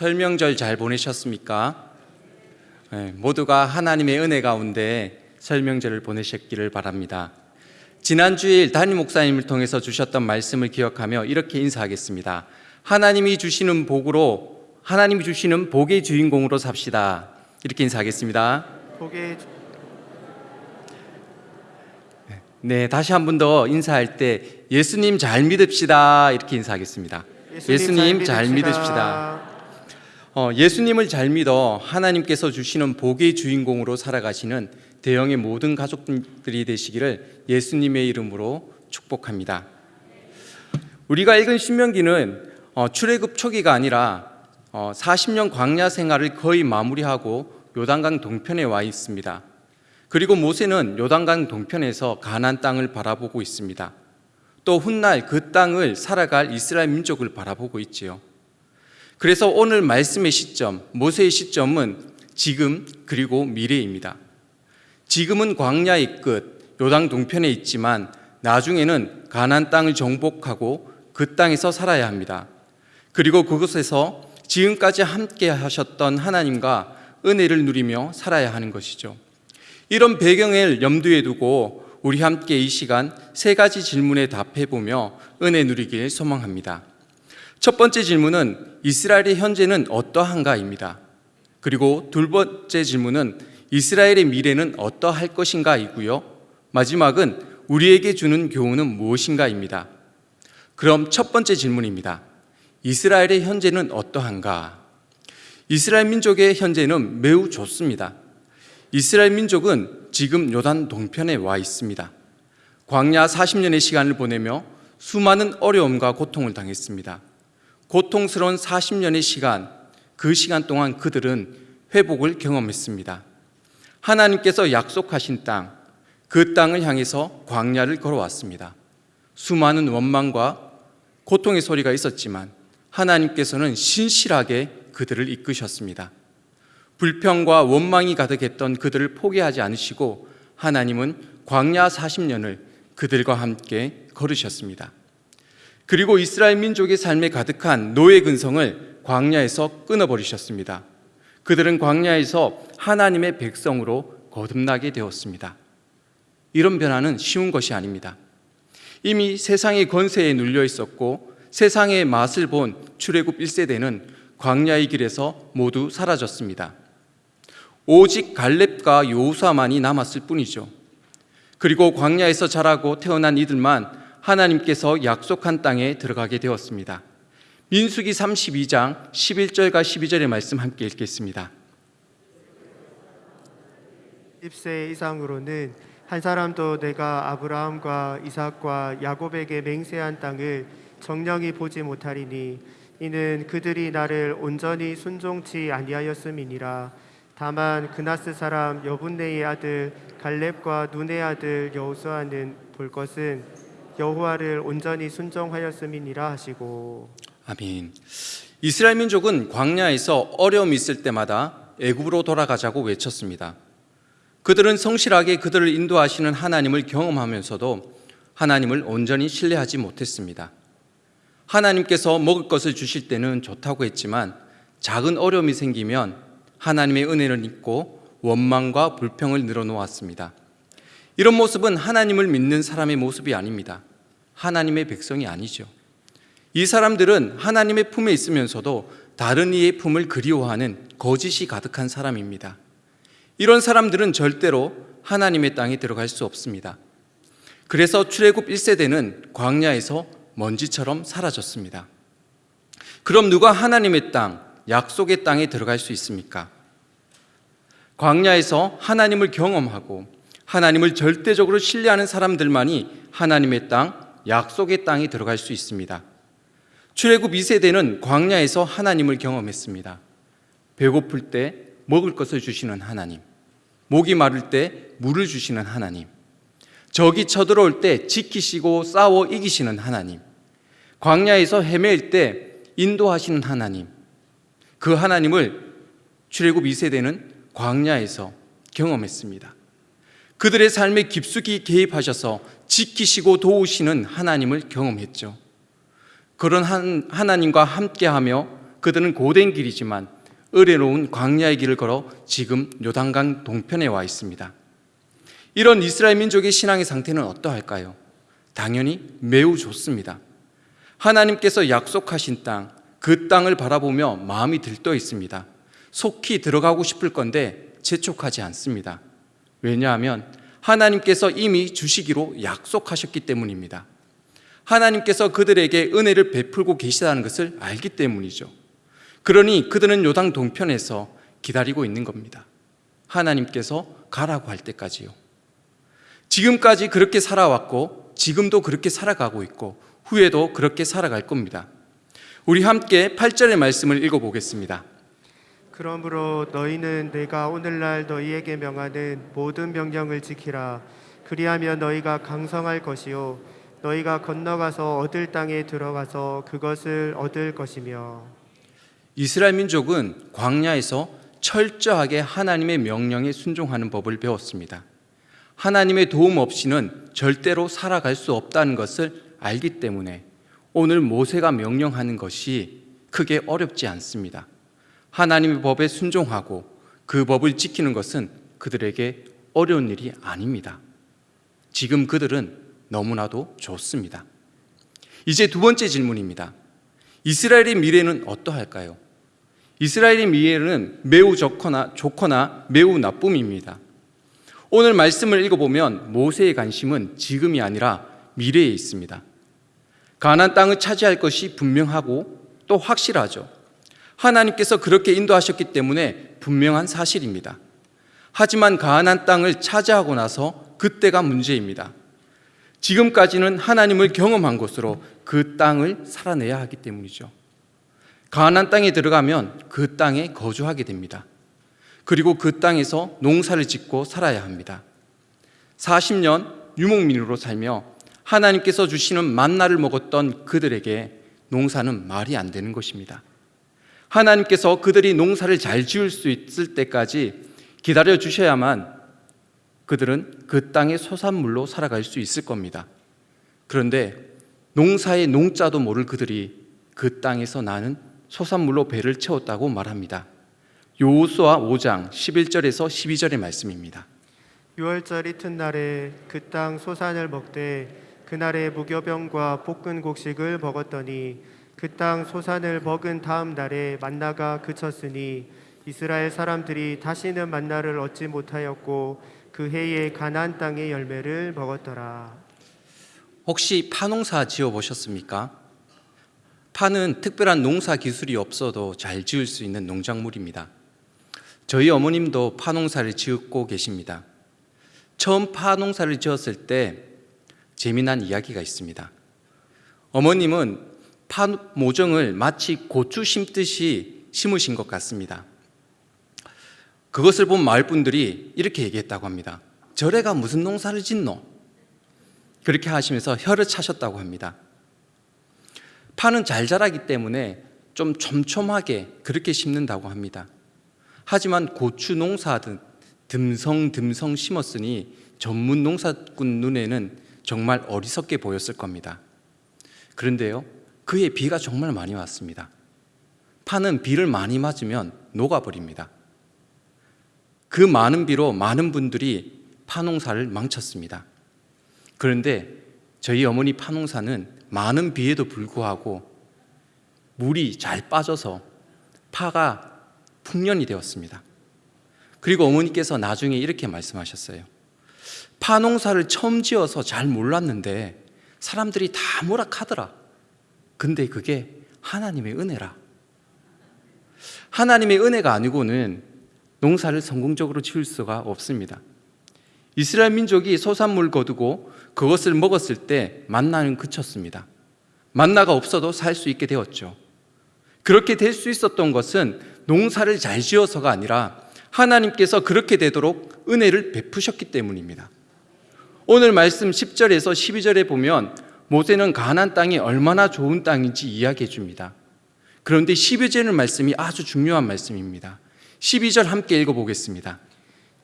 설명절 잘 보내셨습니까? 네, 모두가 하나님의 은혜 가운데 설명절을 보내셨기를 바랍니다. 지난 주일 담임 목사님을 통해서 주셨던 말씀을 기억하며 이렇게 인사하겠습니다. 하나님이 주시는 복으로 하나님이 주시는 복의 주인공으로 삽시다. 이렇게 인사하겠습니다. 복의 네, 다시 한 번 더 인사할 때 예수님 잘 믿읍시다. 이렇게 인사하겠습니다. 예수님 잘 믿으십시다. 어, 예수님을 잘 믿어 하나님께서 주시는 복의 주인공으로 살아가시는 대형의 모든 가족들이 되시기를 예수님의 이름으로 축복합니다. 우리가 읽은 신명기는 어, 출애굽 초기가 아니라 어, 40년 광야 생활을 거의 마무리하고 요단강 동편에 와 있습니다. 그리고 모세는 요단강 동편에서 가나안 땅을 바라보고 있습니다. 또 훗날 그 땅을 살아갈 이스라엘 민족을 바라보고 있지요. 그래서 오늘 말씀의 시점, 모세의 시점은 지금 그리고 미래입니다. 지금은 광야의 끝, 요당 동편에 있지만 나중에는 가나안 땅을 정복하고 그 땅에서 살아야 합니다. 그리고 그곳에서 지금까지 함께 하셨던 하나님과 은혜를 누리며 살아야 하는 것이죠. 이런 배경을 염두에 두고 우리 함께 이 시간 세 가지 질문에 답해 보며 은혜 누리길 소망합니다. 첫 번째 질문은 이스라엘의 현재는 어떠한가입니다. 그리고 두 번째 질문은 이스라엘의 미래는 어떠할 것인가이고요. 마지막은 우리에게 주는 교훈은 무엇인가입니다. 그럼 첫 번째 질문입니다. 이스라엘의 현재는 어떠한가? 이스라엘 민족의 현재는 매우 좋습니다. 이스라엘 민족은 지금 요단 동편에 와 있습니다. 광야 40년의 시간을 보내며 수많은 어려움과 고통을 당했습니다. 고통스러운 40년의 시간, 그 시간 동안 그들은 회복을 경험했습니다. 하나님께서 약속하신 땅, 그 땅을 향해서 광야를 걸어왔습니다. 수많은 원망과 고통의 소리가 있었지만 하나님께서는 신실하게 그들을 이끄셨습니다. 불평과 원망이 가득했던 그들을 포기하지 않으시고 하나님은 광야 40년을 그들과 함께 걸으셨습니다. 그리고 이스라엘 민족의 삶에 가득한 노예 근성을 광야에서 끊어버리셨습니다. 그들은 광야에서 하나님의 백성으로 거듭나게 되었습니다. 이런 변화는 쉬운 것이 아닙니다. 이미 세상의 권세에 눌려 있었고 세상의 맛을 본 출애굽 1세대는 광야의 길에서 모두 사라졌습니다. 오직 갈렙과 요수아만이 남았을 뿐이죠. 그리고 광야에서 자라고 태어난 이들만 하나님께서 약속한 땅에 들어가게 되었습니다. 민수기 32장 11절과 12절의 말씀 함께 읽겠습니다. 10세 이상으로는 한 사람도 내가 아브라함과 이삭과 야곱에게 맹세한 땅을 정령이 보지 못하리니 이는 그들이 나를 온전히 순종치 아니하였음이니라 다만 그나스 사람 여분네의 아들 갈렙과 눈의 아들 여호수아는 볼 것은 여호와를 온전히 순종하였음이니라 하시고 아멘. 이스라엘 민족은 광야에서 어려움이 있을 때마다 애굽으로 돌아가자고 외쳤습니다. 그들은 성실하게 그들을 인도하시는 하나님을 경험하면서도 하나님을 온전히 신뢰하지 못했습니다. 하나님께서 먹을 것을 주실 때는 좋다고 했지만 작은 어려움이 생기면 하나님의 은혜를 잊고 원망과 불평을 늘어놓았습니다. 이런 모습은 하나님을 믿는 사람의 모습이 아닙니다. 하나님의 백성이 아니죠. 이 사람들은 하나님의 품에 있으면서도 다른 이의 품을 그리워하는 거짓이 가득한 사람입니다. 이런 사람들은 절대로 하나님의 땅에 들어갈 수 없습니다. 그래서 출애굽 1세대는 광야에서 먼지처럼 사라졌습니다. 그럼 누가 하나님의 땅, 약속의 땅에 들어갈 수 있습니까? 광야에서 하나님을 경험하고 하나님을 절대적으로 신뢰하는 사람들만이 하나님의 땅, 약속의 땅에 들어갈 수 있습니다. 출애굽 2세대는 광야에서 하나님을 경험했습니다. 배고플 때 먹을 것을 주시는 하나님, 목이 마를 때 물을 주시는 하나님, 적이 쳐들어올 때 지키시고 싸워 이기시는 하나님, 광야에서 헤맬 때 인도하시는 하나님, 그 하나님을 출애굽 2세대는 광야에서 경험했습니다. 그들의 삶에 깊숙이 개입하셔서 지키시고 도우시는 하나님을 경험했죠. 그런 한, 하나님과 함께하며 그들은 고된 길이지만 어려운 광야의 길을 걸어 지금 요단강 동편에 와 있습니다. 이런 이스라엘 민족의 신앙의 상태는 어떠할까요? 당연히 매우 좋습니다. 하나님께서 약속하신 땅, 그 땅을 바라보며 마음이 들떠 있습니다. 속히 들어가고 싶을 건데 재촉하지 않습니다. 왜냐하면 하나님께서 이미 주시기로 약속하셨기 때문입니다. 하나님께서 그들에게 은혜를 베풀고 계시다는 것을 알기 때문이죠. 그러니 그들은 요당 동편에서 기다리고 있는 겁니다. 하나님께서 가라고 할 때까지요. 지금까지 그렇게 살아왔고 지금도 그렇게 살아가고 있고 후에도 그렇게 살아갈 겁니다. 우리 함께 8절의 말씀을 읽어보겠습니다. 그러므로 너희는 내가 오늘날 너희에게 명하는 모든 명령을 지키라. 그리하면 너희가 강성할 것이요 너희가 건너가서 얻을 땅에 들어가서 그것을 얻을 것이며 이스라엘 민족은 광야에서 철저하게 하나님의 명령에 순종하는 법을 배웠습니다. 하나님의 도움 없이는 절대로 살아갈 수 없다는 것을 알기 때문에 오늘 모세가 명령하는 것이 크게 어렵지 않습니다. 하나님의 법에 순종하고 그 법을 지키는 것은 그들에게 어려운 일이 아닙니다. 지금 그들은 너무나도 좋습니다. 이제 두 번째 질문입니다. 이스라엘의 미래는 어떠할까요? 이스라엘의 미래는 매우 좋거나 좋거나 매우 나쁨입니다. 오늘 말씀을 읽어보면 모세의 관심은 지금이 아니라 미래에 있습니다. 가나안 땅을 차지할 것이 분명하고 또 확실하죠. 하나님께서 그렇게 인도하셨기 때문에 분명한 사실입니다. 하지만 가나안 땅을 차지하고 나서 그때가 문제입니다. 지금까지는 하나님을 경험한 것으로 그 땅을 살아내야 하기 때문이죠. 가나안 땅에 들어가면 그 땅에 거주하게 됩니다. 그리고 그 땅에서 농사를 짓고 살아야 합니다. 40년 유목민으로 살며 하나님께서 주시는 만나를 먹었던 그들에게 농사는 말이 안 되는 것입니다. 하나님께서 그들이 농사를 잘 지을 수 있을 때까지 기다려 주셔야만 그들은 그 땅의 소산물로 살아갈 수 있을 겁니다. 그런데 농사의 농자도 모를 그들이 그 땅에서 나는 소산물로 배를 채웠다고 말합니다. 요수와 5장 11절에서 12절의 말씀입니다. 6월절 이튿날에 그 땅 소산을 먹되 그날에 무교병과 볶은 곡식을 먹었더니 그 땅 소산을 먹은 다음 날에 만나가 그쳤으니 이스라엘 사람들이 다시는 만나를 얻지 못하였고 그 해에 가나안 땅의 열매를 먹었더라. 혹시 파농사 지어 보셨습니까? 파는 특별한 농사 기술이 없어도 잘 지을 수 있는 농작물입니다. 저희 어머님도 파농사를 지었고 계십니다. 처음 파농사를 지었을 때 재미난 이야기가 있습니다. 어머님은 파 모종을 마치 고추 심듯이 심으신 것 같습니다. 그것을 본 마을 분들이 이렇게 얘기했다고 합니다. 저래가 무슨 농사를 짓노? 그렇게 하시면서 혀를 차셨다고 합니다. 파는 잘 자라기 때문에 좀 촘촘하게 그렇게 심는다고 합니다. 하지만 고추 농사든 듬성듬성 심었으니 전문 농사꾼 눈에는 정말 어리석게 보였을 겁니다. 그런데요, 그의 비가 정말 많이 왔습니다. 파는 비를 많이 맞으면 녹아버립니다. 그 많은 비로 많은 분들이 파농사를 망쳤습니다. 그런데 저희 어머니 파농사는 많은 비에도 불구하고 물이 잘 빠져서 파가 풍년이 되었습니다. 그리고 어머니께서 나중에 이렇게 말씀하셨어요. 파농사를 처음 지어서 잘 몰랐는데 사람들이 다 뭐라 하더라. 근데 그게 하나님의 은혜라. 하나님의 은혜가 아니고는 농사를 성공적으로 지을 수가 없습니다. 이스라엘 민족이 소산물 거두고 그것을 먹었을 때 만나는 그쳤습니다. 만나가 없어도 살 수 있게 되었죠. 그렇게 될 수 있었던 것은 농사를 잘 지어서가 아니라 하나님께서 그렇게 되도록 은혜를 베푸셨기 때문입니다. 오늘 말씀 10절에서 12절에 보면 모세는 가나안 땅이 얼마나 좋은 땅인지 이야기해 줍니다. 그런데 12절의 말씀이 아주 중요한 말씀입니다. 12절 함께 읽어 보겠습니다.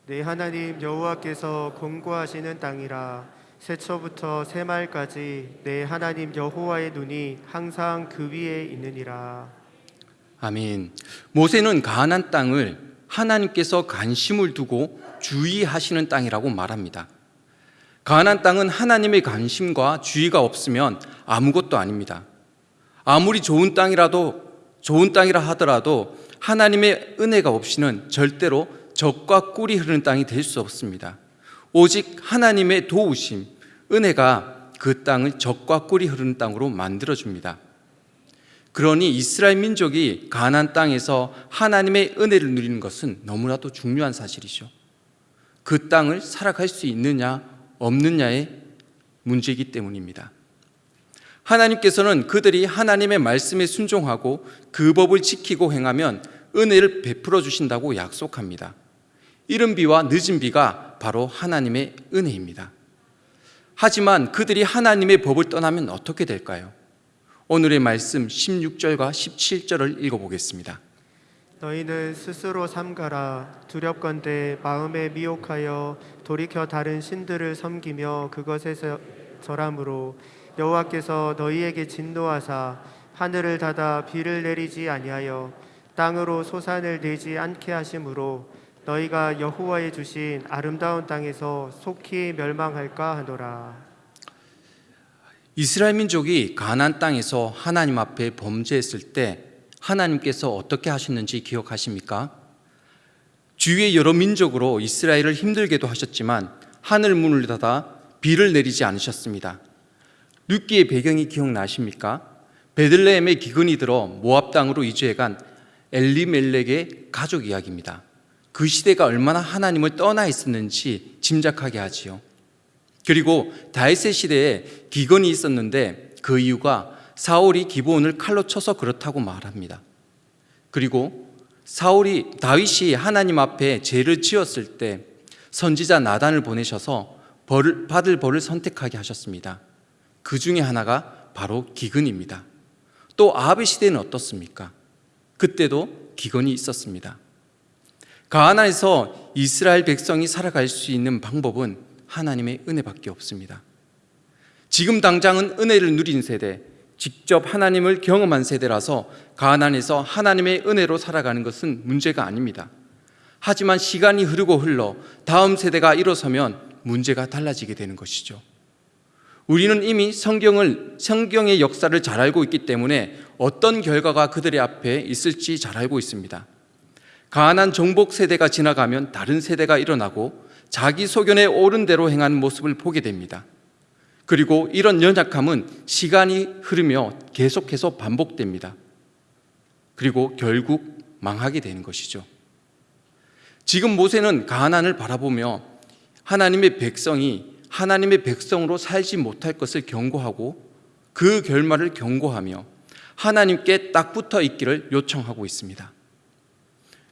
내 하나님 여호와께서 공고하시는 땅이라 새초부터 새말까지 내 하나님 여호와의 눈이 항상 그 위에 있느니라. 아멘. 모세는 가나안 땅을 하나님께서 관심을 두고 주의하시는 땅이라고 말합니다. 가나안 땅은 하나님의 관심과 주의가 없으면 아무것도 아닙니다. 아무리 좋은 땅이라도 좋은 땅이라 하더라도 하나님의 은혜가 없이는 절대로 적과 꿀이 흐르는 땅이 될 수 없습니다. 오직 하나님의 도우심, 은혜가 그 땅을 적과 꿀이 흐르는 땅으로 만들어 줍니다. 그러니 이스라엘 민족이 가나안 땅에서 하나님의 은혜를 누리는 것은 너무나도 중요한 사실이죠. 그 땅을 살아갈 수 있느냐 없느냐의 문제이기 때문입니다. 하나님께서는 그들이 하나님의 말씀에 순종하고 그 법을 지키고 행하면 은혜를 베풀어 주신다고 약속합니다. 이른 비와 늦은 비가 바로 하나님의 은혜입니다. 하지만 그들이 하나님의 법을 떠나면 어떻게 될까요? 오늘의 말씀 16절과 17절을 읽어보겠습니다. 너희는 스스로 삼가라. 두렵건대 마음에 미혹하여 돌이켜 다른 신들을 섬기며 그것에서 절함으로 여호와께서 너희에게 진노하사 하늘을 닫아 비를 내리지 아니하여 땅으로 소산을 내지 않게 하심으로 너희가 여호와의 주신 아름다운 땅에서 속히 멸망할까 하노라. 이스라엘 민족이 가나안 땅에서 하나님 앞에 범죄했을 때 하나님께서 어떻게 하셨는지 기억하십니까? 주위의 여러 민족으로 이스라엘을 힘들게도 하셨지만 하늘 문을 닫아 비를 내리지 않으셨습니다. 룻기의 배경이 기억나십니까? 베들레헴의 기근이 들어 모압 땅으로 이주해간 엘리멜렉의 가족 이야기입니다. 그 시대가 얼마나 하나님을 떠나 있었는지 짐작하게 하지요. 그리고 다윗의 시대에 기근이 있었는데 그 이유가 사울이 기브온을 칼로 쳐서 그렇다고 말합니다. 그리고 사울이 다윗이 하나님 앞에 죄를 지었을 때 선지자 나단을 보내셔서 벌을 받을 벌을 선택하게 하셨습니다. 그 중에 하나가 바로 기근입니다. 또 아합의 시대는 어떻습니까? 그때도 기근이 있었습니다. 가나에서 이스라엘 백성이 살아갈 수 있는 방법은 하나님의 은혜밖에 없습니다. 지금 당장은 은혜를 누린 세대, 직접 하나님을 경험한 세대라서 가나안에서 하나님의 은혜로 살아가는 것은 문제가 아닙니다. 하지만 시간이 흐르고 흘러 다음 세대가 일어서면 문제가 달라지게 되는 것이죠. 우리는 이미 성경을 성경의 역사를 잘 알고 있기 때문에 어떤 결과가 그들의 앞에 있을지 잘 알고 있습니다. 가난 정복 세대가 지나가면 다른 세대가 일어나고 자기 소견에 옳은 대로 행하는 모습을 보게 됩니다. 그리고 이런 연약함은 시간이 흐르며 계속해서 반복됩니다. 그리고 결국 망하게 되는 것이죠. 지금 모세는 가나안을 바라보며 하나님의 백성이 하나님의 백성으로 살지 못할 것을 경고하고 그 결말을 경고하며 하나님께 딱 붙어 있기를 요청하고 있습니다.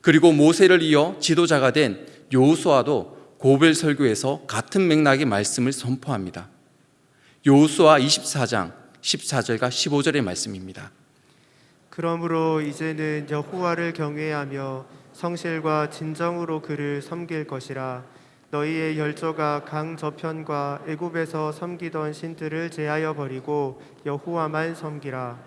그리고 모세를 이어 지도자가 된 여호수아도 고벨 설교에서 같은 맥락의 말씀을 선포합니다. 여호수아 24장 14절과 15절의 말씀입니다. 그러므로 이제는 여호와를 경외하며 성실과 진정으로 그를 섬길 것이라 너희의 열조가 강 저편과 애굽에서 섬기던 신들을 제하여 버리고 여호와만 섬기라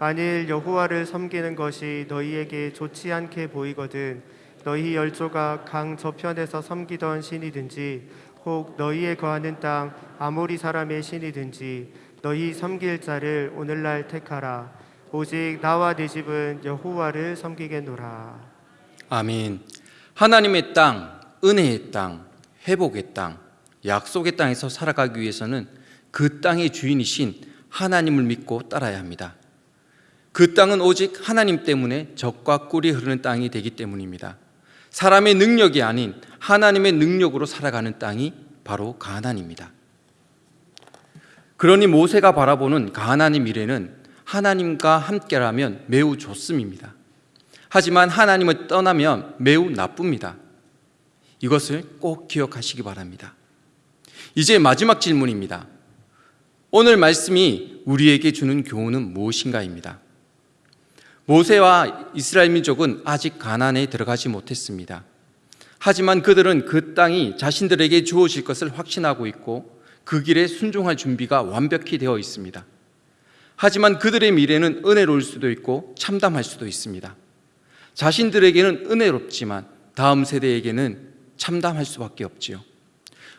만일 여호와를 섬기는 것이 너희에게 좋지 않게 보이거든 너희 열조가 강 저편에서 섬기던 신이든지 혹 너희에 거하는 땅 아모리 사람의 신이든지 너희 섬길 자를 오늘날 택하라 오직 나와 내 집은 여호와를 섬기겠노라 아멘. 하나님의 땅, 은혜의 땅, 회복의 땅, 약속의 땅에서 살아가기 위해서는 그 땅의 주인이신 하나님을 믿고 따라야 합니다. 그 땅은 오직 하나님 때문에 적과 꿀이 흐르는 땅이 되기 때문입니다. 사람의 능력이 아닌 하나님의 능력으로 살아가는 땅이 바로 가나안입니다. 그러니 모세가 바라보는 가나안의 미래는 하나님과 함께라면 매우 좋습니다. 하지만 하나님을 떠나면 매우 나쁩니다. 이것을 꼭 기억하시기 바랍니다. 이제 마지막 질문입니다. 오늘 말씀이 우리에게 주는 교훈은 무엇인가입니다. 모세와 이스라엘 민족은 아직 가나안에 들어가지 못했습니다. 하지만 그들은 그 땅이 자신들에게 주어질 것을 확신하고 있고 그 길에 순종할 준비가 완벽히 되어 있습니다. 하지만 그들의 미래는 은혜로울 수도 있고 참담할 수도 있습니다. 자신들에게는 은혜롭지만 다음 세대에게는 참담할 수밖에 없지요.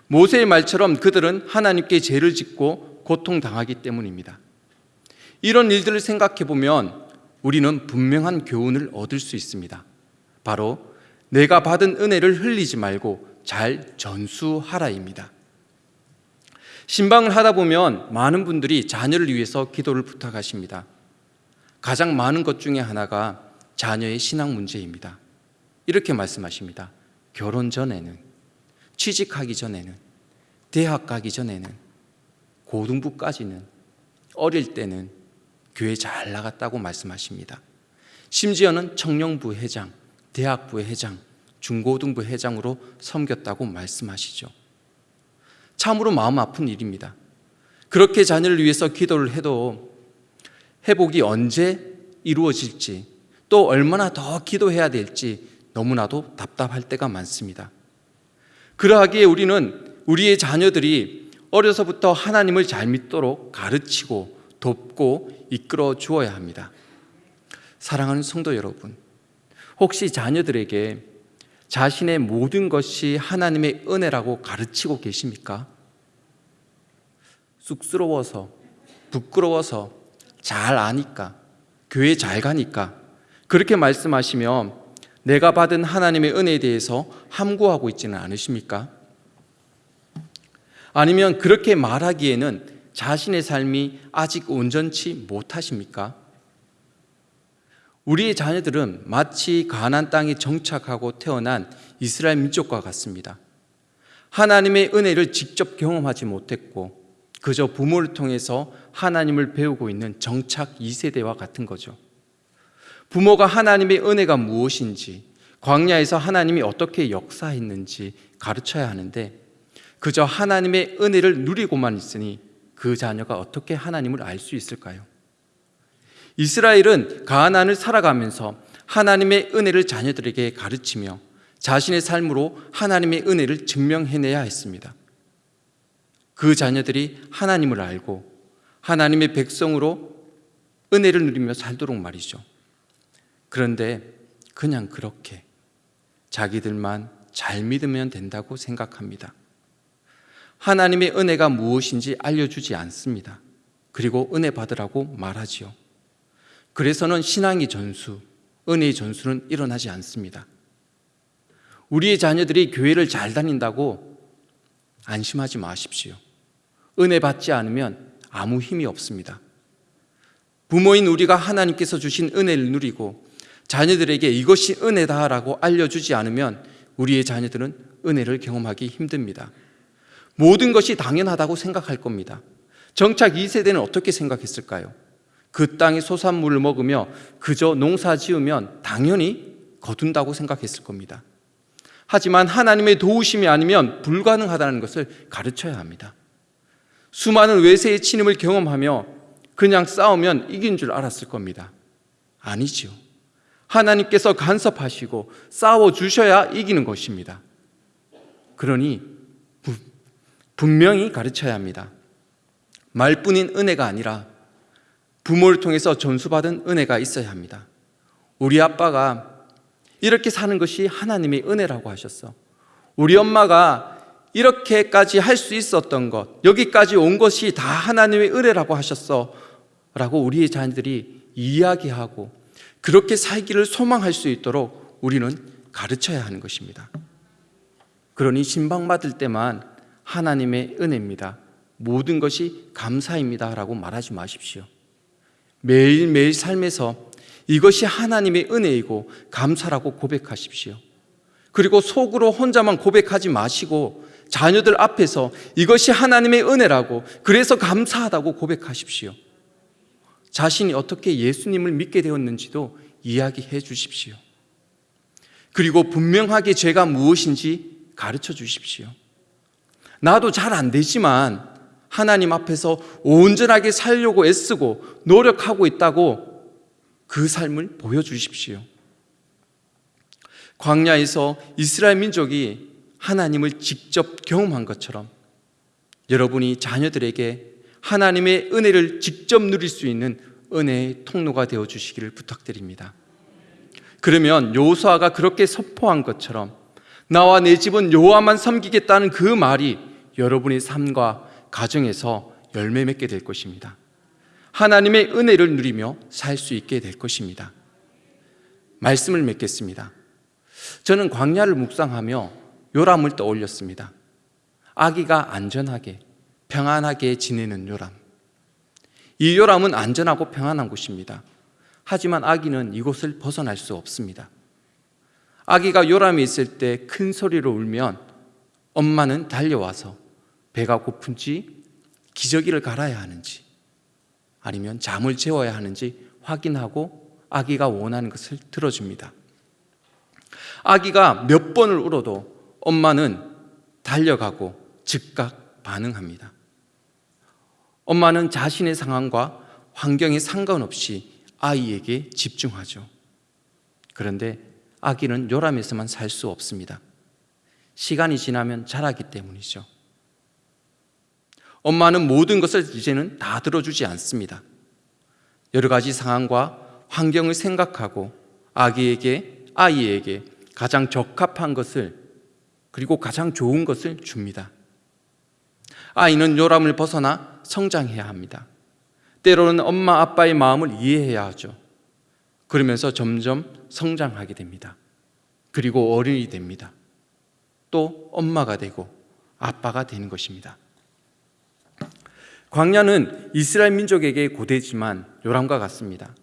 모세의 말처럼 그들은 하나님께 죄를 짓고 고통당하기 때문입니다. 이런 일들을 생각해 보면 우리는 분명한 교훈을 얻을 수 있습니다. 바로 내가 받은 은혜를 흘리지 말고 잘 전수하라입니다. 신방을 하다 보면 많은 분들이 자녀를 위해서 기도를 부탁하십니다. 가장 많은 것 중에 하나가 자녀의 신앙 문제입니다. 이렇게 말씀하십니다. 결혼 전에는, 취직하기 전에는, 대학 가기 전에는, 고등부까지는, 어릴 때는 교회 잘 나갔다고 말씀하십니다. 심지어는 청년부 회장, 대학부 회장, 중고등부 회장으로 섬겼다고 말씀하시죠. 참으로 마음 아픈 일입니다. 그렇게 자녀를 위해서 기도를 해도 회복이 언제 이루어질지 또 얼마나 더 기도해야 될지 너무나도 답답할 때가 많습니다. 그러하기에 우리는 우리의 자녀들이 어려서부터 하나님을 잘 믿도록 가르치고 돕고 이끌어 주어야 합니다. 사랑하는 성도 여러분, 혹시 자녀들에게 자신의 모든 것이 하나님의 은혜라고 가르치고 계십니까? 쑥스러워서, 부끄러워서, 잘 아니까, 교회 잘 가니까, 그렇게 말씀하시면 내가 받은 하나님의 은혜에 대해서 함구하고 있지는 않으십니까? 아니면 그렇게 말하기에는 자신의 삶이 아직 온전치 못하십니까? 우리의 자녀들은 마치 가난 땅에 정착하고 태어난 이스라엘 민족과 같습니다. 하나님의 은혜를 직접 경험하지 못했고 그저 부모를 통해서 하나님을 배우고 있는 정착 2세대와 같은 거죠. 부모가 하나님의 은혜가 무엇인지 광야에서 하나님이 어떻게 역사했는지 가르쳐야 하는데 그저 하나님의 은혜를 누리고만 있으니 그 자녀가 어떻게 하나님을 알 수 있을까요? 이스라엘은 가나안을 살아가면서 하나님의 은혜를 자녀들에게 가르치며 자신의 삶으로 하나님의 은혜를 증명해내야 했습니다. 그 자녀들이 하나님을 알고 하나님의 백성으로 은혜를 누리며 살도록 말이죠. 그런데 그냥 그렇게 자기들만 잘 믿으면 된다고 생각합니다. 하나님의 은혜가 무엇인지 알려주지 않습니다. 그리고 은혜 받으라고 말하지요. 그래서는 신앙의 전수, 은혜의 전수는 일어나지 않습니다. 우리의 자녀들이 교회를 잘 다닌다고 안심하지 마십시오. 은혜 받지 않으면 아무 힘이 없습니다. 부모인 우리가 하나님께서 주신 은혜를 누리고 자녀들에게 이것이 은혜다라고 알려주지 않으면 우리의 자녀들은 은혜를 경험하기 힘듭니다. 모든 것이 당연하다고 생각할 겁니다. 정착 2세대는 어떻게 생각했을까요? 그 땅의 소산물을 먹으며 그저 농사 지으면 당연히 거둔다고 생각했을 겁니다. 하지만 하나님의 도우심이 아니면 불가능하다는 것을 가르쳐야 합니다. 수많은 외세의 침입을 경험하며 그냥 싸우면 이긴 줄 알았을 겁니다. 아니지요. 하나님께서 간섭하시고 싸워 주셔야 이기는 것입니다. 그러니 분명히 가르쳐야 합니다. 말뿐인 은혜가 아니라 부모를 통해서 전수받은 은혜가 있어야 합니다. 우리 아빠가 이렇게 사는 것이 하나님의 은혜라고 하셨어. 우리 엄마가 이렇게까지 할 수 있었던 것, 여기까지 온 것이 다 하나님의 은혜라고 하셨어. 라고 우리의 자녀들이 이야기하고 그렇게 살기를 소망할 수 있도록 우리는 가르쳐야 하는 것입니다. 그러니 신방받을 때만 하나님의 은혜입니다. 모든 것이 감사입니다. 라고 말하지 마십시오. 매일매일 삶에서 이것이 하나님의 은혜이고 감사라고 고백하십시오. 그리고 속으로 혼자만 고백하지 마시고 자녀들 앞에서 이것이 하나님의 은혜라고 그래서 감사하다고 고백하십시오. 자신이 어떻게 예수님을 믿게 되었는지도 이야기해 주십시오. 그리고 분명하게 죄가 무엇인지 가르쳐 주십시오. 나도 잘 안 되지만 하나님 앞에서 온전하게 살려고 애쓰고 노력하고 있다고 그 삶을 보여주십시오. 광야에서 이스라엘 민족이 하나님을 직접 경험한 것처럼 여러분이 자녀들에게 하나님의 은혜를 직접 누릴 수 있는 은혜의 통로가 되어 주시기를 부탁드립니다. 그러면 요수아가 그렇게 선포한 것처럼 나와 내 집은 여호와만 섬기겠다는 그 말이 여러분의 삶과 가정에서 열매 맺게 될 것입니다. 하나님의 은혜를 누리며 살 수 있게 될 것입니다. 말씀을 맺겠습니다. 저는 광야를 묵상하며 요람을 떠올렸습니다. 아기가 안전하게 평안하게 지내는 요람. 이 요람은 안전하고 평안한 곳입니다. 하지만 아기는 이곳을 벗어날 수 없습니다. 아기가 요람에 있을 때 큰 소리로 울면 엄마는 달려와서 배가 고픈지 기저귀를 갈아야 하는지 아니면 잠을 재워야 하는지 확인하고 아기가 원하는 것을 들어줍니다. 아기가 몇 번을 울어도 엄마는 달려가고 즉각 반응합니다. 엄마는 자신의 상황과 환경에 상관없이 아이에게 집중하죠. 그런데 아기는 요람에서만 살 수 없습니다. 시간이 지나면 자라기 때문이죠. 엄마는 모든 것을 이제는 다 들어주지 않습니다. 여러 가지 상황과 환경을 생각하고 아기에게, 아이에게 가장 적합한 것을 그리고 가장 좋은 것을 줍니다. 아이는 요람을 벗어나 성장해야 합니다. 때로는 엄마, 아빠의 마음을 이해해야 하죠. 그러면서 점점 성장하게 됩니다. 그리고 어른이 됩니다. 또 엄마가 되고 아빠가 되는 것입니다. 광야는 이스라엘 민족에게 고대지만 요람과 같습니다.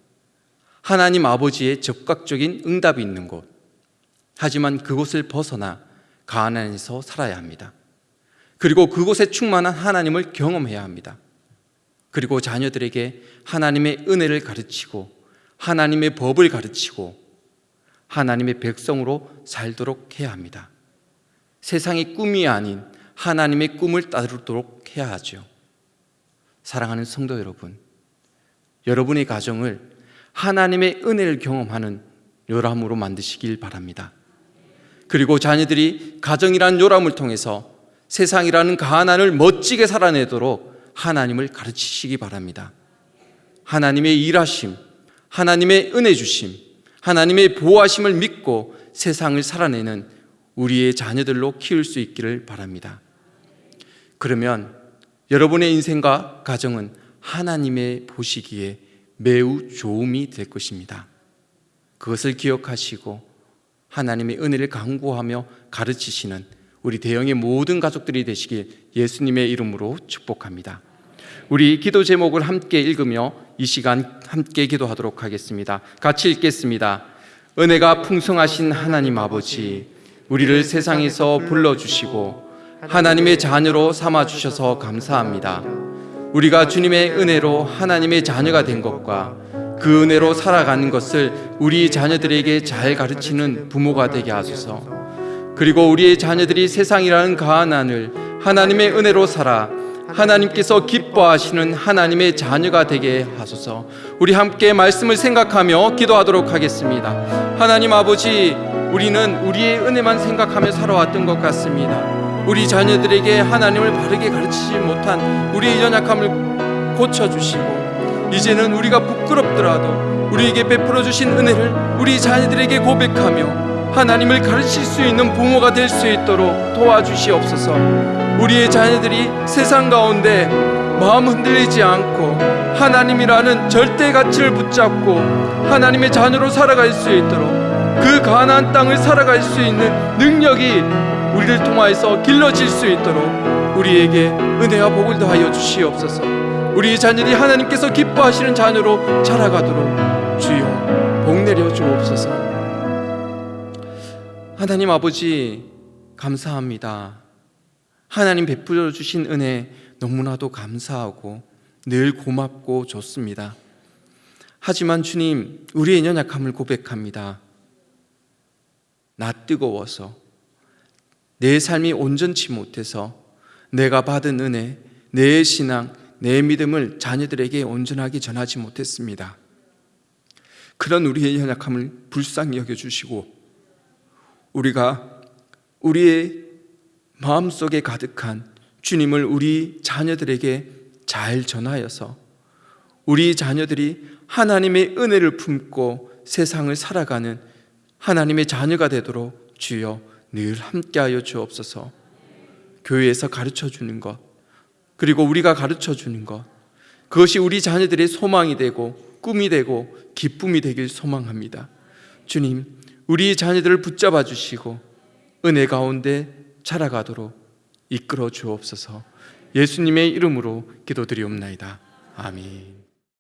하나님 아버지의 적극적인 응답이 있는 곳. 하지만 그곳을 벗어나 가나안에서 살아야 합니다. 그리고 그곳에 충만한 하나님을 경험해야 합니다. 그리고 자녀들에게 하나님의 은혜를 가르치고 하나님의 법을 가르치고 하나님의 백성으로 살도록 해야 합니다. 세상의 꿈이 아닌 하나님의 꿈을 따르도록 해야 하죠. 사랑하는 성도 여러분, 여러분의 가정을 하나님의 은혜를 경험하는 요람으로 만드시길 바랍니다. 그리고 자녀들이 가정이란 요람을 통해서 세상이라는 가난을 멋지게 살아내도록 하나님을 가르치시기 바랍니다. 하나님의 일하심, 하나님의 은혜 주심, 하나님의 보호하심을 믿고 세상을 살아내는 우리의 자녀들로 키울 수 있기를 바랍니다. 그러면 여러분의 인생과 가정은 하나님의 보시기에 매우 좋음이 될 것입니다. 그것을 기억하시고 하나님의 은혜를 강구하며 가르치시는 우리 대형의 모든 가족들이 되시길 예수님의 이름으로 축복합니다. 우리 기도 제목을 함께 읽으며 이 시간 함께 기도하도록 하겠습니다. 같이 읽겠습니다. 은혜가 풍성하신 하나님 아버지, 우리를 세상에서 불러주시고 하나님의 자녀로 삼아 주셔서 감사합니다. 우리가 주님의 은혜로 하나님의 자녀가 된 것과 그 은혜로 살아가는 것을 우리 자녀들에게 잘 가르치는 부모가 되게 하소서. 그리고 우리의 자녀들이 세상이라는 가난을 하나님의 은혜로 살아 하나님께서 기뻐하시는 하나님의 자녀가 되게 하소서. 우리 함께 말씀을 생각하며 기도하도록 하겠습니다. 하나님 아버지, 우리는 우리의 은혜만 생각하며 살아왔던 것 같습니다. 우리 자녀들에게 하나님을 바르게 가르치지 못한 우리의 연약함을 고쳐주시고, 이제는 우리가 부끄럽더라도 우리에게 베풀어 주신 은혜를 우리 자녀들에게 고백하며 하나님을 가르칠 수 있는 부모가 될 수 있도록 도와주시옵소서. 우리의 자녀들이 세상 가운데 마음 흔들리지 않고 하나님이라는 절대 가치를 붙잡고 하나님의 자녀로 살아갈 수 있도록 그 가나안 땅을 살아갈 수 있는 능력이 우리를 통하여서 길러질 수 있도록 우리에게 은혜와 복을 더하여 주시옵소서. 우리 자녀들이 하나님께서 기뻐하시는 자녀로 자라가도록 주여 복 내려 주옵소서. 하나님 아버지 감사합니다. 하나님 베풀어 주신 은혜 너무나도 감사하고 늘 고맙고 좋습니다. 하지만 주님, 우리의 연약함을 고백합니다. 나 뜨거워서 내 삶이 온전치 못해서 내가 받은 은혜, 내 신앙, 내 믿음을 자녀들에게 온전하게 전하지 못했습니다. 그런 우리의 연약함을 불쌍히 여겨 주시고 우리가 우리의 마음속에 가득한 주님을 우리 자녀들에게 잘 전하여서 우리 자녀들이 하나님의 은혜를 품고 세상을 살아가는 하나님의 자녀가 되도록 주여 늘 함께하여 주옵소서. 교회에서 가르쳐 주는 것, 그리고 우리가 가르쳐 주는 것, 그것이 우리 자녀들의 소망이 되고 꿈이 되고 기쁨이 되길 소망합니다. 주님, 우리 자녀들을 붙잡아 주시고 은혜 가운데 자라가도록 이끌어 주옵소서. 예수님의 이름으로 기도드리옵나이다. 아멘.